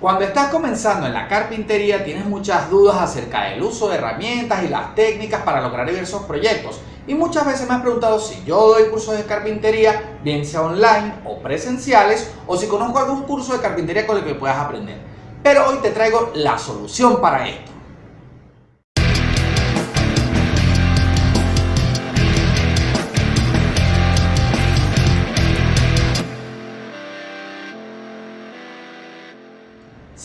Cuando estás comenzando en la carpintería tienes muchas dudas acerca del uso de herramientas y las técnicas para lograr diversos proyectos y muchas veces me has preguntado si yo doy cursos de carpintería, bien sea online o presenciales o si conozco algún curso de carpintería con el que puedas aprender. Pero hoy te traigo la solución para esto.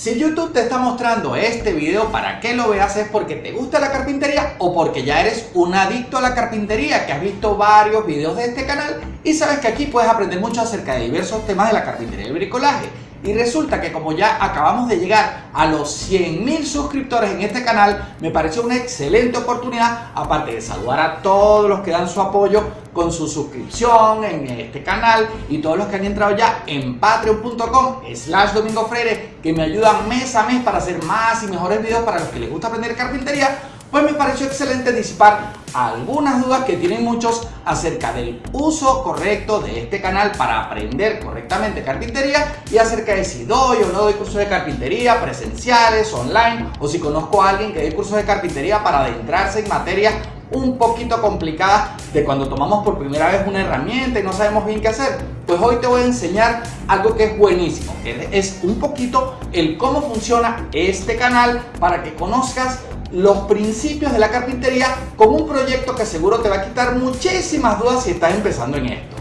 Si YouTube te está mostrando este video para que lo veas es porque te gusta la carpintería o porque ya eres un adicto a la carpintería que has visto varios videos de este canal y sabes que aquí puedes aprender mucho acerca de diversos temas de la carpintería y el bricolaje. Y resulta que como ya acabamos de llegar a los 100.000 suscriptores en este canal, me pareció una excelente oportunidad, aparte de saludar a todos los que dan su apoyo con su suscripción en este canal y todos los que han entrado ya en patreon.com slash domingo freire que me ayudan mes a mes para hacer más y mejores videos para los que les gusta aprender carpintería pues me pareció excelente disipar algunas dudas que tienen muchos acerca del uso correcto de este canal para aprender correctamente carpintería y acerca de si doy o no doy cursos de carpintería presenciales, online o si conozco a alguien que dé cursos de carpintería para adentrarse en materias un poquito complicadas de cuando tomamos por primera vez una herramienta y no sabemos bien qué hacer. Pues hoy te voy a enseñar algo que es buenísimo, que es un poquito el cómo funciona este canal para que conozcas los principios de la carpintería con un proyecto que seguro te va a quitar muchísimas dudas si estás empezando en esto.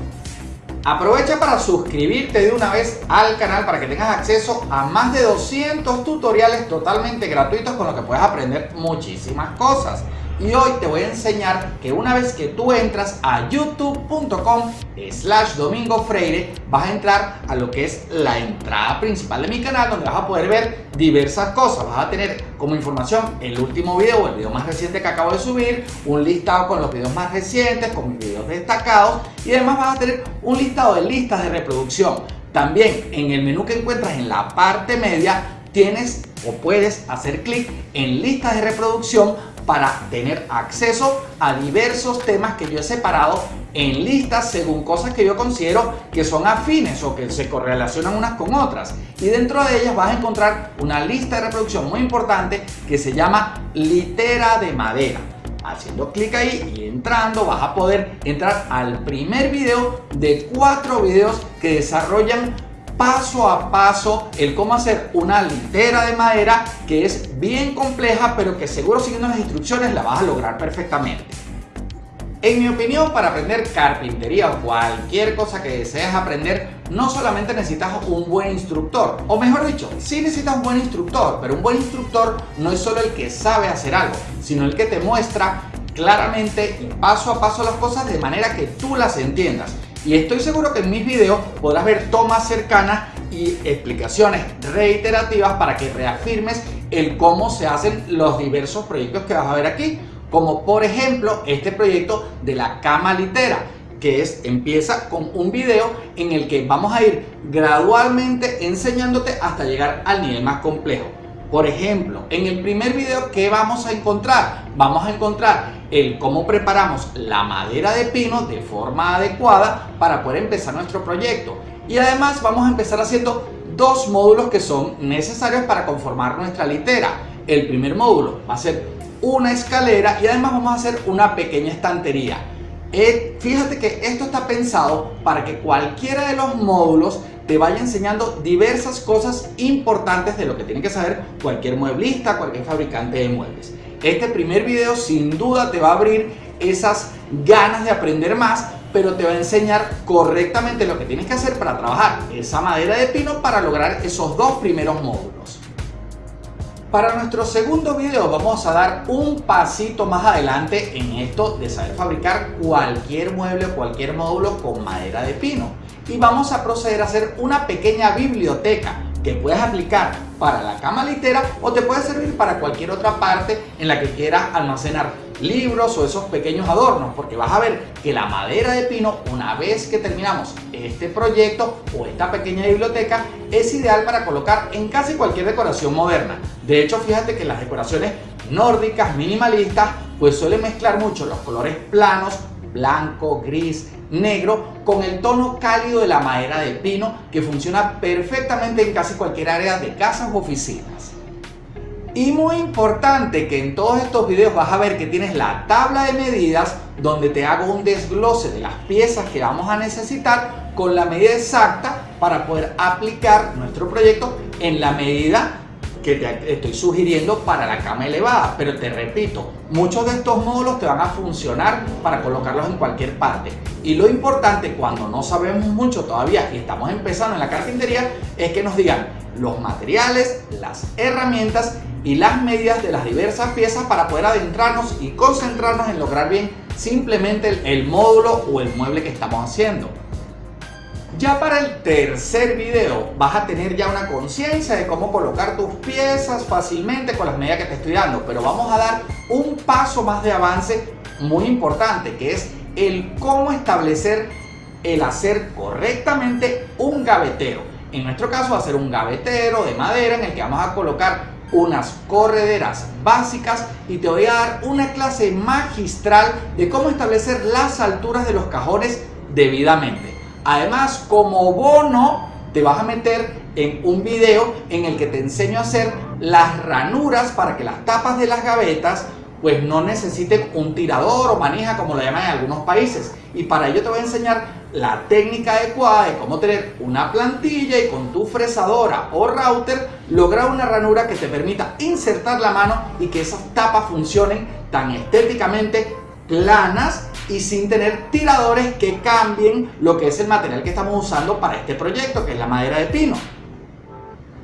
Aprovecha para suscribirte de una vez al canal para que tengas acceso a más de 200 tutoriales totalmente gratuitos con los que puedes aprender muchísimas cosas. Y hoy te voy a enseñar que una vez que tú entras a youtube.com slash domingo freire vas a entrar a lo que es la entrada principal de mi canal donde vas a poder ver diversas cosas. Vas a tener como información el último video o el video más reciente que acabo de subir, un listado con los videos más recientes, con mis videos destacados y además vas a tener un listado de listas de reproducción. También en el menú que encuentras en la parte media tienes o puedes hacer clic en listas de reproducción para tener acceso a diversos temas que yo he separado en listas según cosas que yo considero que son afines o que se correlacionan unas con otras. Y dentro de ellas vas a encontrar una lista de reproducción muy importante que se llama litera de madera. Haciendo clic ahí y entrando vas a poder entrar al primer video de cuatro videos que desarrollan paso a paso el cómo hacer una litera de madera que es bien compleja pero que seguro siguiendo las instrucciones la vas a lograr perfectamente. En mi opinión, para aprender carpintería o cualquier cosa que desees aprender, no solamente necesitas un buen instructor, o mejor dicho, sí necesitas un buen instructor, pero un buen instructor no es solo el que sabe hacer algo, sino el que te muestra claramente y paso a paso las cosas de manera que tú las entiendas y estoy seguro que en mis videos podrás ver tomas cercanas y explicaciones reiterativas para que reafirmes el cómo se hacen los diversos proyectos que vas a ver aquí como por ejemplo este proyecto de la cama litera que es, empieza con un video en el que vamos a ir gradualmente enseñándote hasta llegar al nivel más complejo. Por ejemplo, en el primer video, ¿qué vamos a encontrar? Vamos a encontrar el cómo preparamos la madera de pino de forma adecuada para poder empezar nuestro proyecto. Y además vamos a empezar haciendo dos módulos que son necesarios para conformar nuestra litera. El primer módulo va a ser una escalera y además vamos a hacer una pequeña estantería. Eh, fíjate que esto está pensado para que cualquiera de los módulos te vaya enseñando diversas cosas importantes de lo que tiene que saber cualquier mueblista, cualquier fabricante de muebles. Este primer video sin duda te va a abrir esas ganas de aprender más, pero te va a enseñar correctamente lo que tienes que hacer para trabajar esa madera de pino para lograr esos dos primeros módulos. Para nuestro segundo video vamos a dar un pasito más adelante en esto de saber fabricar cualquier mueble o cualquier módulo con madera de pino. Y vamos a proceder a hacer una pequeña biblioteca que puedes aplicar para la cama litera o te puede servir para cualquier otra parte en la que quieras almacenar libros o esos pequeños adornos porque vas a ver que la madera de pino una vez que terminamos este proyecto o esta pequeña biblioteca es ideal para colocar en casi cualquier decoración moderna. De hecho fíjate que las decoraciones nórdicas minimalistas pues suelen mezclar mucho los colores planos blanco, gris, negro con el tono cálido de la madera de pino que funciona perfectamente en casi cualquier área de casas o oficinas. Y muy importante que en todos estos videos vas a ver que tienes la tabla de medidas donde te hago un desglose de las piezas que vamos a necesitar con la medida exacta para poder aplicar nuestro proyecto en la medida que te estoy sugiriendo para la cama elevada. Pero te repito, muchos de estos módulos te van a funcionar para colocarlos en cualquier parte. Y lo importante cuando no sabemos mucho todavía y estamos empezando en la carpintería es que nos digan los materiales, las herramientas y las medidas de las diversas piezas para poder adentrarnos y concentrarnos en lograr bien simplemente el módulo o el mueble que estamos haciendo. Ya para el tercer video vas a tener ya una conciencia de cómo colocar tus piezas fácilmente con las medidas que te estoy dando, pero vamos a dar un paso más de avance muy importante que es el cómo establecer el hacer correctamente un gavetero. En nuestro caso va a ser un gavetero de madera en el que vamos a colocar unas correderas básicas y te voy a dar una clase magistral de cómo establecer las alturas de los cajones debidamente. Además, como bono, te vas a meter en un video en el que te enseño a hacer las ranuras para que las tapas de las gavetas pues no necesiten un tirador o manija como lo llaman en algunos países. Y para ello te voy a enseñar la técnica adecuada de cómo tener una plantilla y con tu fresadora o router lograr una ranura que te permita insertar la mano y que esas tapas funcionen tan estéticamente planas y sin tener tiradores que cambien lo que es el material que estamos usando para este proyecto, que es la madera de pino.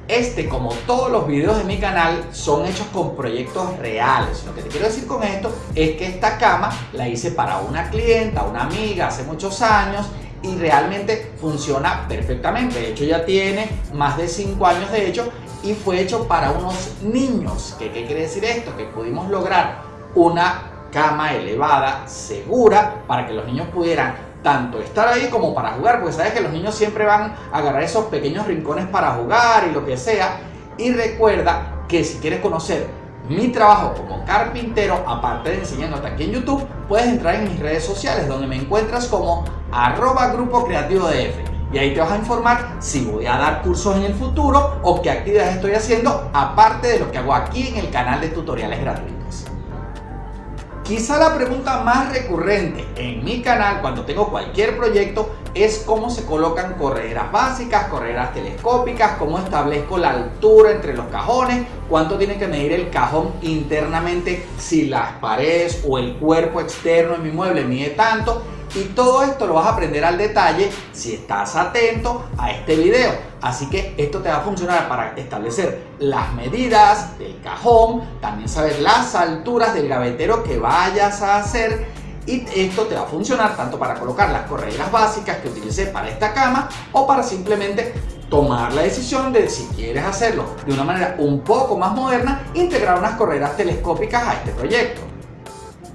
Este, como todos los videos de mi canal, son hechos con proyectos reales. Lo que te quiero decir con esto es que esta cama la hice para una clienta, una amiga, hace muchos años y realmente funciona perfectamente. De hecho, ya tiene más de 5 años de hecho y fue hecho para unos niños. ¿Qué, ¿Qué quiere decir esto? Que pudimos lograr una cama elevada, segura, para que los niños pudieran tanto estar ahí como para jugar, porque sabes que los niños siempre van a agarrar esos pequeños rincones para jugar y lo que sea. Y recuerda que si quieres conocer mi trabajo como carpintero, aparte de enseñándote aquí en YouTube, puedes entrar en mis redes sociales donde me encuentras como arroba grupo creativo de Y ahí te vas a informar si voy a dar cursos en el futuro o qué actividades estoy haciendo, aparte de lo que hago aquí en el canal de tutoriales gratuitos. Quizá la pregunta más recurrente en mi canal cuando tengo cualquier proyecto es cómo se colocan correderas básicas, correderas telescópicas, cómo establezco la altura entre los cajones, cuánto tiene que medir el cajón internamente, si las paredes o el cuerpo externo de mi mueble mide tanto y todo esto lo vas a aprender al detalle si estás atento a este video. Así que esto te va a funcionar para establecer las medidas del cajón, también saber las alturas del gavetero que vayas a hacer y esto te va a funcionar tanto para colocar las correderas básicas que utilicé para esta cama o para simplemente tomar la decisión de si quieres hacerlo de una manera un poco más moderna, integrar unas correderas telescópicas a este proyecto.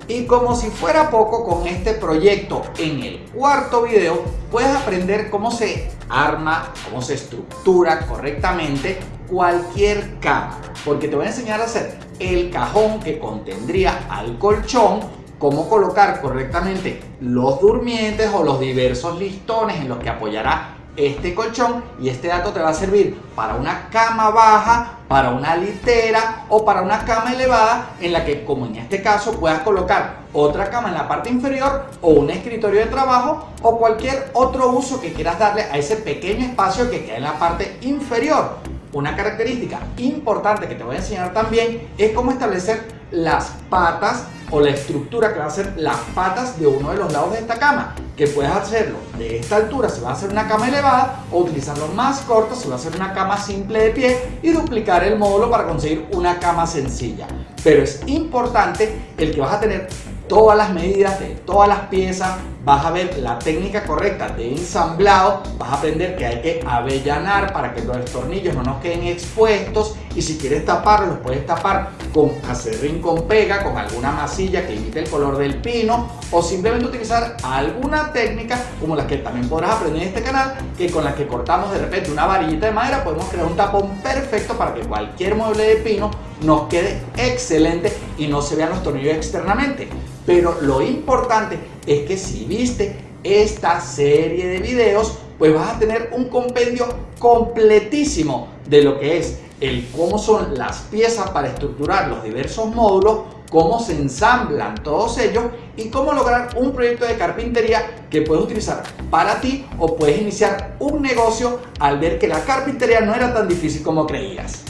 Y como si fuera poco con este proyecto en el cuarto video puedes aprender cómo se arma, cómo se estructura correctamente cualquier cama. Porque te voy a enseñar a hacer el cajón que contendría al colchón, cómo colocar correctamente los durmientes o los diversos listones en los que apoyará este colchón y este dato te va a servir para una cama baja, para una litera o para una cama elevada en la que como en este caso puedas colocar otra cama en la parte inferior o un escritorio de trabajo o cualquier otro uso que quieras darle a ese pequeño espacio que queda en la parte inferior. Una característica importante que te voy a enseñar también es cómo establecer las patas o la estructura que va a ser las patas de uno de los lados de esta cama que puedes hacerlo de esta altura si va a ser una cama elevada o utilizarlo más corto si va a ser una cama simple de pie y duplicar el módulo para conseguir una cama sencilla. Pero es importante el que vas a tener todas las medidas de todas las piezas vas a ver la técnica correcta de ensamblado, vas a aprender que hay que avellanar para que los tornillos no nos queden expuestos y si quieres taparlos, los puedes tapar con acerrín con pega, con alguna masilla que imite el color del pino o simplemente utilizar alguna técnica como las que también podrás aprender en este canal, que con las que cortamos de repente una varillita de madera podemos crear un tapón perfecto para que cualquier mueble de pino nos quede excelente y no se vean los tornillos externamente. Pero lo importante es que si viste esta serie de videos, pues vas a tener un compendio completísimo de lo que es el cómo son las piezas para estructurar los diversos módulos, cómo se ensamblan todos ellos y cómo lograr un proyecto de carpintería que puedes utilizar para ti o puedes iniciar un negocio al ver que la carpintería no era tan difícil como creías.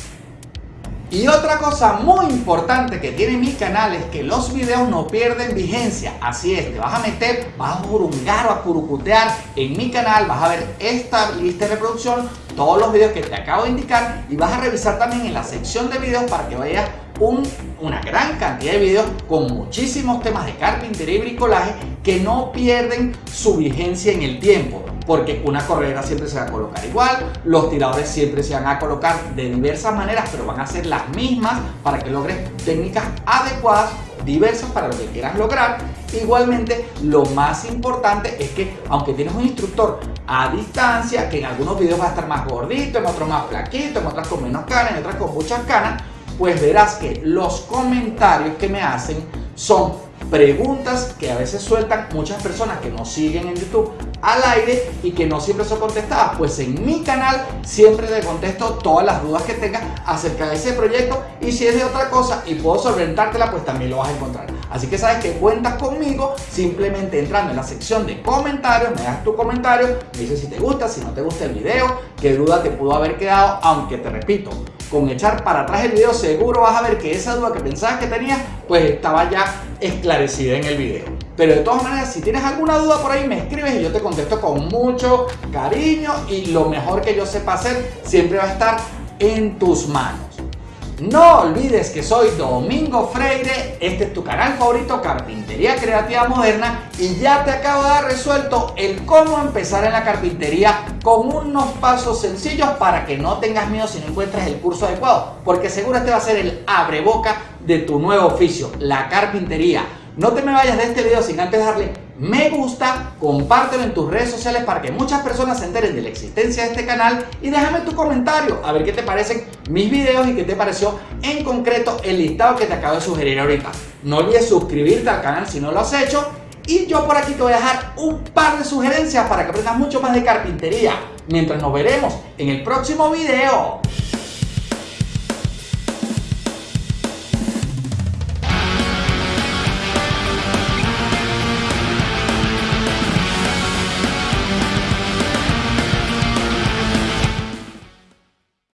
Y otra cosa muy importante que tiene mi canal es que los videos no pierden vigencia. Así es, te vas a meter, vas a burungar o a curucutear en mi canal, vas a ver esta lista de reproducción, todos los videos que te acabo de indicar y vas a revisar también en la sección de videos para que vayas una gran cantidad de videos con muchísimos temas de carpintería y bricolaje que no pierden su vigencia en el tiempo porque una corredera siempre se va a colocar igual, los tiradores siempre se van a colocar de diversas maneras, pero van a ser las mismas para que logres técnicas adecuadas, diversas para lo que quieras lograr. Igualmente, lo más importante es que, aunque tienes un instructor a distancia, que en algunos videos va a estar más gordito, en otros más flaquito, en otras con menos canas, en otras con muchas canas, pues verás que los comentarios que me hacen son preguntas que a veces sueltan muchas personas que nos siguen en YouTube al aire y que no siempre son contestadas. Pues en mi canal siempre te contesto todas las dudas que tengas acerca de ese proyecto y si es de otra cosa y puedo solventártela, pues también lo vas a encontrar. Así que sabes que cuentas conmigo simplemente entrando en la sección de comentarios, me das tu comentario, me dices si te gusta, si no te gusta el video, qué duda te pudo haber quedado, aunque te repito, con echar para atrás el video seguro vas a ver que esa duda que pensabas que tenías pues estaba ya esclarecida en el video. Pero de todas maneras, si tienes alguna duda por ahí, me escribes y yo te contesto con mucho cariño y lo mejor que yo sepa hacer siempre va a estar en tus manos. No olvides que soy Domingo Freire, este es tu canal favorito Carpintería Creativa Moderna y ya te acabo de dar resuelto el cómo empezar en la carpintería con unos pasos sencillos para que no tengas miedo si no encuentras el curso adecuado, porque seguro este va a ser el abre boca de tu nuevo oficio, la carpintería. No te me vayas de este video sin antes darle me gusta, compártelo en tus redes sociales para que muchas personas se enteren de la existencia de este canal y déjame tu comentario a ver qué te parecen mis videos y qué te pareció en concreto el listado que te acabo de sugerir ahorita. No olvides suscribirte al canal si no lo has hecho y yo por aquí te voy a dejar un par de sugerencias para que aprendas mucho más de carpintería mientras nos veremos en el próximo video.